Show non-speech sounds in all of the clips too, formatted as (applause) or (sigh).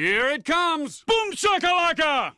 Here it comes! Boom shakalaka!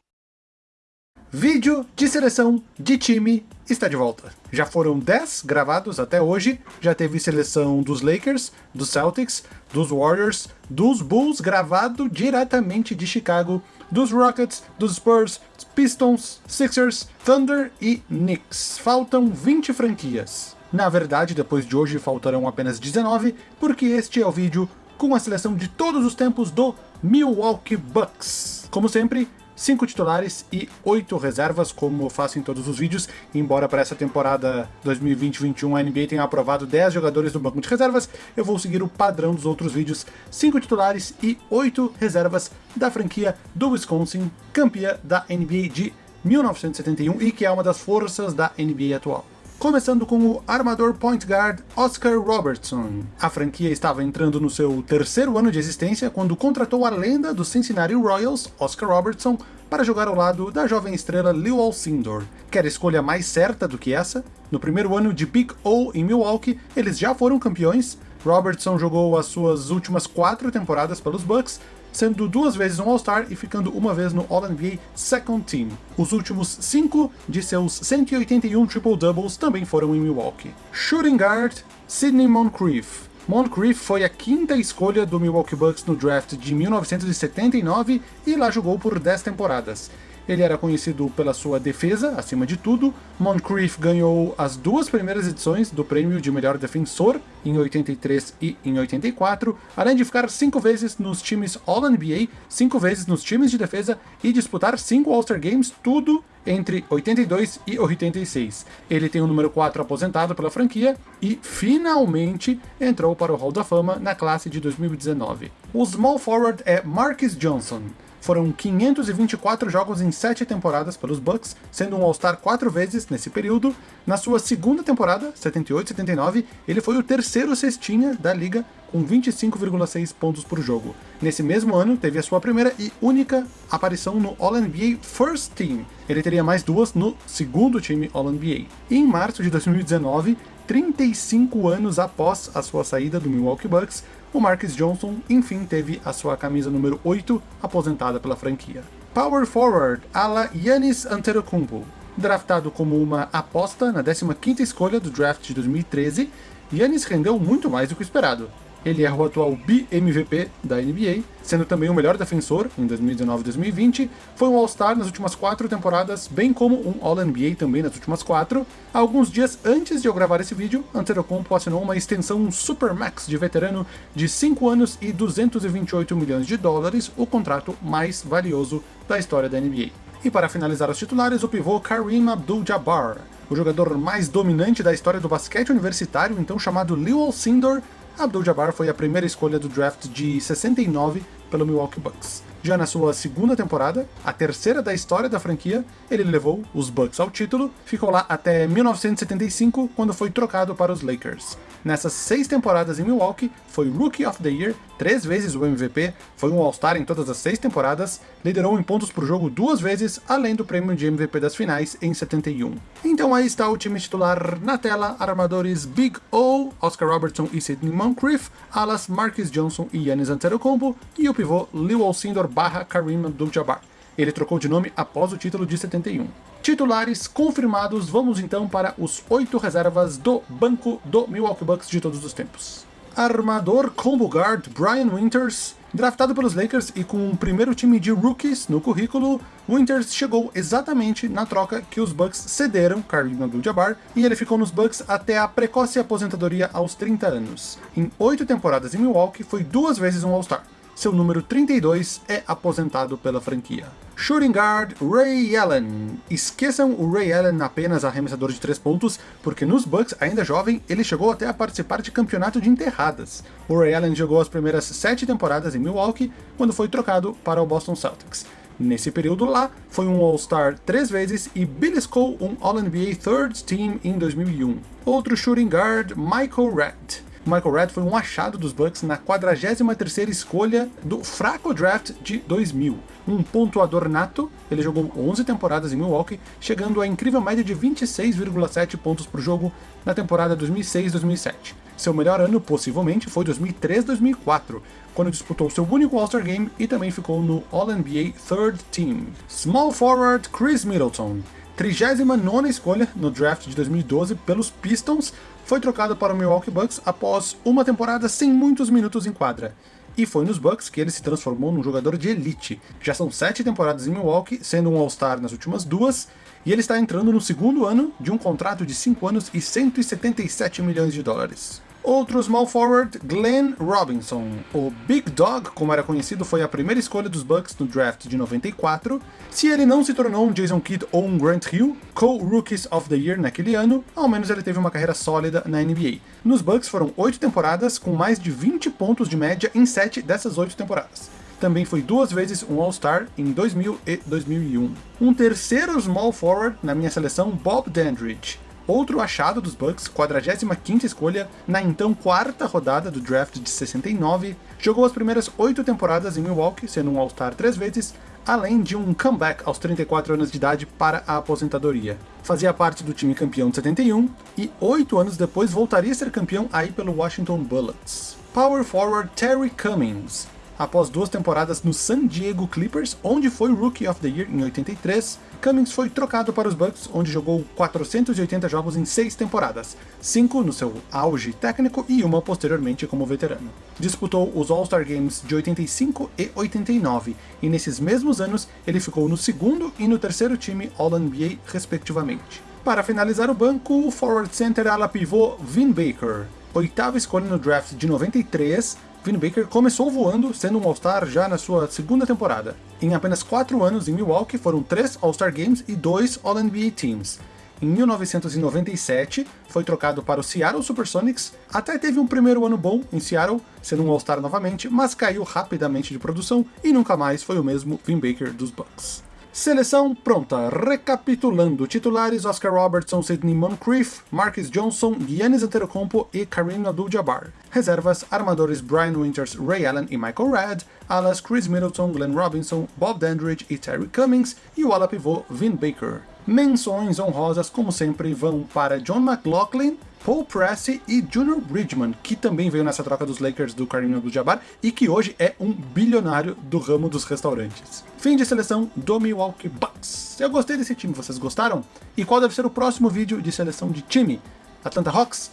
Vídeo de seleção de time está de volta. Já foram 10 gravados até hoje, já teve seleção dos Lakers, dos Celtics, dos Warriors, dos Bulls gravado diretamente de Chicago, dos Rockets, dos Spurs, Pistons, Sixers, Thunder e Knicks. Faltam 20 franquias. Na verdade, depois de hoje faltarão apenas 19, porque este é o vídeo com a seleção de todos os tempos do Milwaukee Bucks. Como sempre, 5 titulares e 8 reservas, como faço em todos os vídeos, embora para essa temporada 2020-21 a NBA tenha aprovado 10 jogadores no banco de reservas, eu vou seguir o padrão dos outros vídeos, 5 titulares e 8 reservas da franquia do Wisconsin, campeã da NBA de 1971 e que é uma das forças da NBA atual começando com o armador point guard Oscar Robertson. A franquia estava entrando no seu terceiro ano de existência quando contratou a lenda do Cincinnati Royals, Oscar Robertson, para jogar ao lado da jovem estrela Lew Alcindor. Quer escolha mais certa do que essa? No primeiro ano de Big O em Milwaukee, eles já foram campeões, Robertson jogou as suas últimas quatro temporadas pelos Bucks, sendo duas vezes um All-Star e ficando uma vez no All-NBA Second Team. Os últimos cinco de seus 181 triple-doubles também foram em Milwaukee. Shooting Guard, Sidney Moncrief. Moncrief foi a quinta escolha do Milwaukee Bucks no draft de 1979 e lá jogou por 10 temporadas. Ele era conhecido pela sua defesa, acima de tudo. Moncrief ganhou as duas primeiras edições do prêmio de melhor defensor, em 83 e em 84, além de ficar cinco vezes nos times All-NBA, cinco vezes nos times de defesa e disputar cinco All-Star Games, tudo entre 82 e 86. Ele tem o número 4 aposentado pela franquia e finalmente entrou para o Hall da Fama na classe de 2019. O small forward é Marcus Johnson. Foram 524 jogos em 7 temporadas pelos Bucks, sendo um All-Star 4 vezes nesse período. Na sua segunda temporada, 78-79, ele foi o terceiro cestinha da liga, com 25,6 pontos por jogo. Nesse mesmo ano, teve a sua primeira e única aparição no All-NBA First Team. Ele teria mais duas no segundo time All-NBA. Em março de 2019, 35 anos após a sua saída do Milwaukee Bucks, o Marcus Johnson enfim teve a sua camisa número 8 aposentada pela franquia. Power Forward, ala Yanis Antetokounmpo. Draftado como uma aposta na 15ª escolha do draft de 2013, Yanis rendeu muito mais do que esperado. Ele é o atual BMVP da NBA, sendo também o melhor defensor em 2019 e 2020, foi um All-Star nas últimas quatro temporadas, bem como um All-NBA também nas últimas quatro. Alguns dias antes de eu gravar esse vídeo, Antetokounmpo assinou uma extensão Supermax de veterano de 5 anos e 228 milhões de dólares, o contrato mais valioso da história da NBA. E para finalizar os titulares, o pivô Kareem Abdul-Jabbar, o jogador mais dominante da história do basquete universitário, então chamado Lew Alcindor, Abdul-Jabbar foi a primeira escolha do draft de 69 pelo Milwaukee Bucks. Já na sua segunda temporada, a terceira da história da franquia, ele levou os Bucks ao título, ficou lá até 1975, quando foi trocado para os Lakers. Nessas seis temporadas em Milwaukee, foi Rookie of the Year, três vezes o MVP, foi um All-Star em todas as seis temporadas, liderou em pontos por jogo duas vezes, além do prêmio de MVP das finais em 71. Então aí está o time titular na tela, armadores Big O, Oscar Robertson e Sidney Moncrief, alas Marcus Johnson e Giannis Antetokounmpo, e o pivô Lew Alcindor barra Kareem Abdul-Jabbar. Ele trocou de nome após o título de 71. Titulares confirmados, vamos então para os oito reservas do banco do Milwaukee Bucks de todos os tempos. Armador combo guard Brian Winters, draftado pelos Lakers e com um primeiro time de rookies no currículo, Winters chegou exatamente na troca que os Bucks cederam Kareem Abdul-Jabbar e ele ficou nos Bucks até a precoce aposentadoria aos 30 anos. Em oito temporadas em Milwaukee, foi duas vezes um All-Star seu número 32 é aposentado pela franquia. Shooting Guard Ray Allen. Esqueçam o Ray Allen apenas arremessador de 3 pontos, porque nos Bucks, ainda jovem, ele chegou até a participar de campeonato de enterradas. O Ray Allen jogou as primeiras 7 temporadas em Milwaukee, quando foi trocado para o Boston Celtics. Nesse período lá, foi um All-Star três vezes e beliscou um All-NBA Third Team em 2001. Outro shooting guard, Michael Redd. Michael Redd foi um achado dos Bucks na 43ª escolha do fraco draft de 2000. Um pontuador nato, ele jogou 11 temporadas em Milwaukee, chegando à incrível média de 26,7 pontos por jogo na temporada 2006-2007. Seu melhor ano, possivelmente, foi 2003-2004, quando disputou seu único All-Star Game e também ficou no All-NBA Third Team. Small forward Chris Middleton, 39ª escolha no draft de 2012 pelos Pistons, foi trocado para o Milwaukee Bucks após uma temporada sem muitos minutos em quadra. E foi nos Bucks que ele se transformou num jogador de elite. Já são sete temporadas em Milwaukee, sendo um All-Star nas últimas duas, e ele está entrando no segundo ano de um contrato de 5 anos e 177 milhões de dólares. Outro small forward, Glenn Robinson. O Big Dog, como era conhecido, foi a primeira escolha dos Bucks no draft de 94. Se ele não se tornou um Jason Kidd ou um Grant Hill, co-Rookies of the Year naquele ano, ao menos ele teve uma carreira sólida na NBA. Nos Bucks foram 8 temporadas, com mais de 20 pontos de média em 7 dessas 8 temporadas também foi duas vezes um All-Star em 2000 e 2001. Um terceiro small forward na minha seleção, Bob Dandridge. Outro achado dos Bucks, 45ª escolha, na então quarta rodada do draft de 69, jogou as primeiras oito temporadas em Milwaukee, sendo um All-Star três vezes, além de um comeback aos 34 anos de idade para a aposentadoria. Fazia parte do time campeão de 71 e oito anos depois voltaria a ser campeão aí pelo Washington Bullets. Power forward Terry Cummings, Após duas temporadas no San Diego Clippers, onde foi Rookie of the Year em 83, Cummings foi trocado para os Bucks, onde jogou 480 jogos em seis temporadas, cinco no seu auge técnico e uma posteriormente como veterano. Disputou os All-Star Games de 85 e 89, e nesses mesmos anos ele ficou no segundo e no terceiro time All-NBA respectivamente. Para finalizar o banco, o forward center ala pivô Vin Baker, oitava escolha no draft de 93, Vin Baker começou voando, sendo um All-Star já na sua segunda temporada. Em apenas 4 anos em Milwaukee foram 3 All-Star Games e 2 All-NBA Teams. Em 1997, foi trocado para o Seattle Supersonics, até teve um primeiro ano bom em Seattle, sendo um All-Star novamente, mas caiu rapidamente de produção e nunca mais foi o mesmo Vin Baker dos Bucks. Seleção pronta. Recapitulando. Titulares Oscar Robertson, Sidney Moncrief, Marcus Johnson, Giannis Antetokounmpo e Kareem Abdul-Jabbar. Reservas, armadores Brian Winters, Ray Allen e Michael Redd, alas Chris Middleton, Glenn Robinson, Bob Dandridge e Terry Cummings, e o ala pivô Vin Baker. Menções honrosas, como sempre, vão para John McLaughlin, Paul Pressey e Junior Bridgman, que também veio nessa troca dos Lakers do Kareem Abdul-Jabbar e que hoje é um bilionário do ramo dos restaurantes. Fim de seleção do Milwaukee Bucks. Eu gostei desse time, vocês gostaram? E qual deve ser o próximo vídeo de seleção de time? Atlanta Hawks?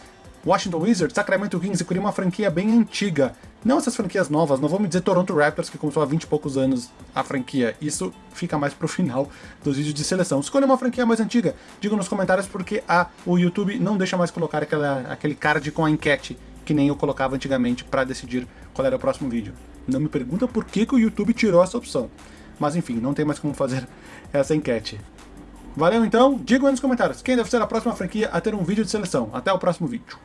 Washington Wizards, Sacramento Kings, eu queria uma franquia bem antiga. Não essas franquias novas, não vou me dizer Toronto Raptors, que começou há 20 e poucos anos a franquia. Isso fica mais pro final dos vídeos de seleção. Escolha uma franquia mais antiga, diga nos comentários porque a, o YouTube não deixa mais colocar aquela, aquele card com a enquete, que nem eu colocava antigamente para decidir qual era o próximo vídeo. Não me pergunta por que, que o YouTube tirou essa opção. Mas enfim, não tem mais como fazer (laughs) essa enquete. Valeu então, digam aí nos comentários quem deve ser a próxima franquia a ter um vídeo de seleção. Até o próximo vídeo.